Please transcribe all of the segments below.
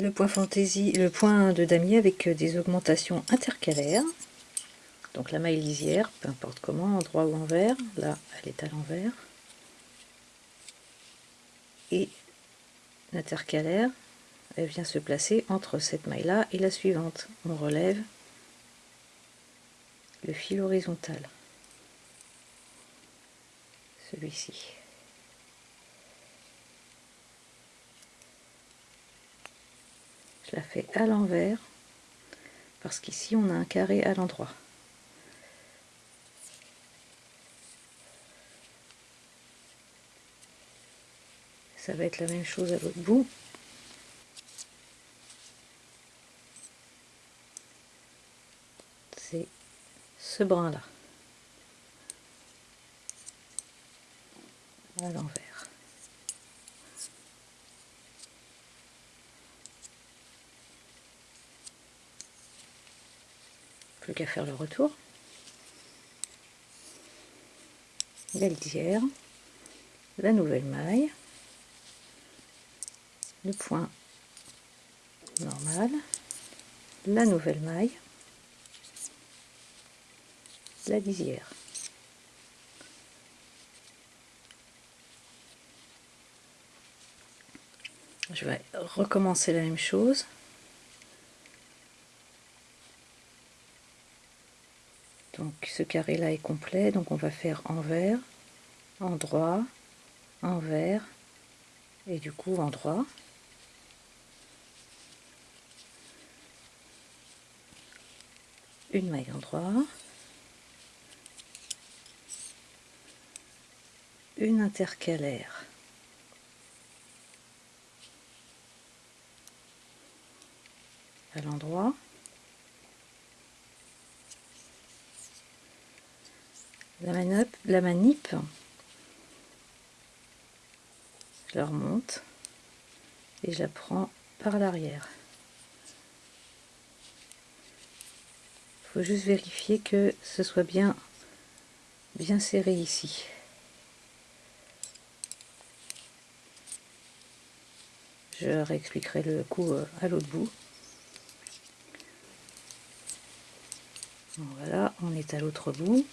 le point fantaisie, le point de damier avec des augmentations intercalaires. Donc la maille lisière, peu importe comment, en droit ou envers. Là, elle est à l'envers. Et l'intercalaire, elle vient se placer entre cette maille-là et la suivante. On relève le fil horizontal. Celui-ci. Je la fais à l'envers parce qu'ici on a un carré à l'endroit. Ça va être la même chose à l'autre bout. C'est ce brin là. À l'envers. Plus qu'à faire le retour. La litière, la nouvelle maille, le point normal, la nouvelle maille, la lisière. Je vais recommencer la même chose. Donc ce carré là est complet, donc on va faire envers, endroit, envers et du coup endroit. Une maille endroit, une intercalaire. à l'endroit la manip, je la remonte et je la prends par l'arrière. Il faut juste vérifier que ce soit bien, bien serré ici. Je réexpliquerai le coup euh, à l'autre bout. Voilà, on est à l'autre bout.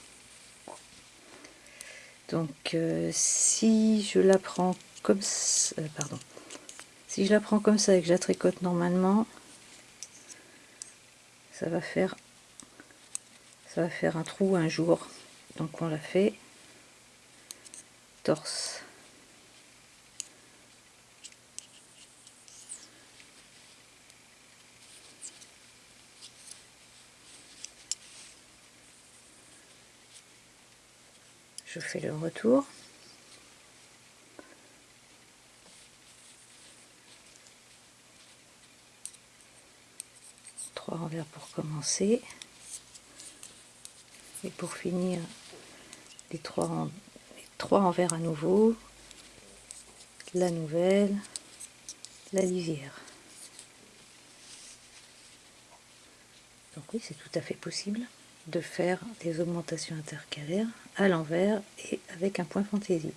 Donc euh, si je la prends comme ça, euh, pardon, si je la prends comme ça et que je la tricote normalement, ça va faire ça va faire un trou un jour. Donc on la fait torse. Je fais le retour. Trois envers pour commencer. Et pour finir, les trois, les trois envers à nouveau. La nouvelle, la lisière. Donc oui, c'est tout à fait possible de faire des augmentations intercalaires à l'envers et avec un point fantaisie.